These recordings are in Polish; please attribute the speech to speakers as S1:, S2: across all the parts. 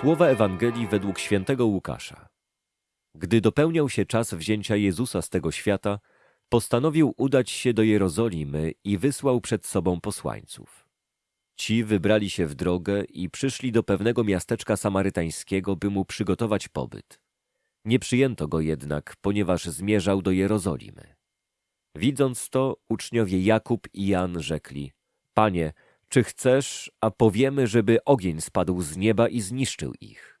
S1: Słowa Ewangelii według świętego Łukasza. Gdy dopełniał się czas wzięcia Jezusa z tego świata, postanowił udać się do Jerozolimy i wysłał przed sobą posłańców. Ci wybrali się w drogę i przyszli do pewnego miasteczka samarytańskiego, by mu przygotować pobyt. Nie przyjęto go jednak, ponieważ zmierzał do Jerozolimy. Widząc to, uczniowie Jakub i Jan rzekli: Panie, czy chcesz, a powiemy, żeby ogień spadł z nieba i zniszczył ich?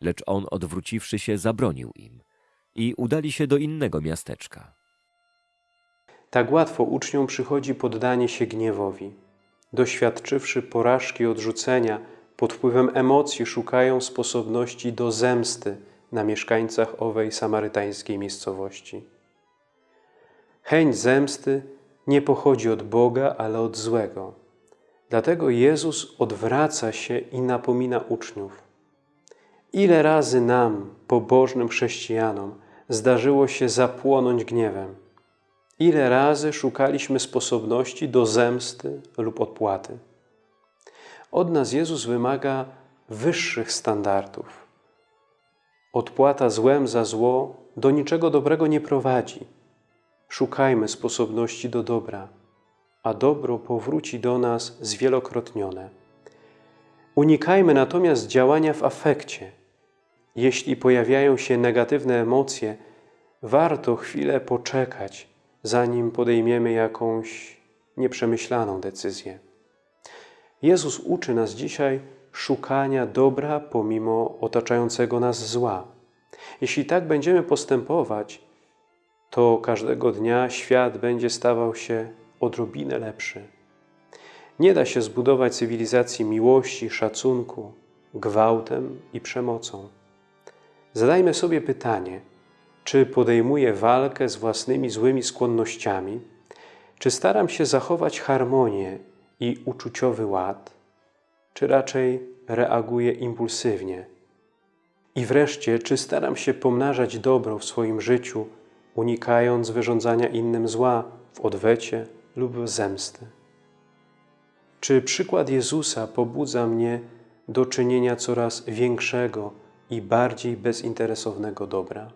S1: Lecz on, odwróciwszy się, zabronił im i udali się do innego miasteczka.
S2: Tak łatwo uczniom przychodzi poddanie się gniewowi. Doświadczywszy porażki odrzucenia, pod wpływem emocji szukają sposobności do zemsty na mieszkańcach owej samarytańskiej miejscowości. Chęć zemsty nie pochodzi od Boga, ale od złego. Dlatego Jezus odwraca się i napomina uczniów. Ile razy nam, pobożnym chrześcijanom, zdarzyło się zapłonąć gniewem? Ile razy szukaliśmy sposobności do zemsty lub odpłaty? Od nas Jezus wymaga wyższych standardów. Odpłata złem za zło do niczego dobrego nie prowadzi. Szukajmy sposobności do dobra, a dobro powróci do nas zwielokrotnione. Unikajmy natomiast działania w afekcie. Jeśli pojawiają się negatywne emocje, warto chwilę poczekać, zanim podejmiemy jakąś nieprzemyślaną decyzję. Jezus uczy nas dzisiaj szukania dobra pomimo otaczającego nas zła. Jeśli tak będziemy postępować, to każdego dnia świat będzie stawał się odrobinę lepszy. Nie da się zbudować cywilizacji miłości, szacunku, gwałtem i przemocą. Zadajmy sobie pytanie, czy podejmuję walkę z własnymi złymi skłonnościami, czy staram się zachować harmonię i uczuciowy ład, czy raczej reaguję impulsywnie? I wreszcie, czy staram się pomnażać dobro w swoim życiu, unikając wyrządzania innym zła w odwecie lub zemsty? Czy przykład Jezusa pobudza mnie do czynienia coraz większego i bardziej bezinteresownego dobra?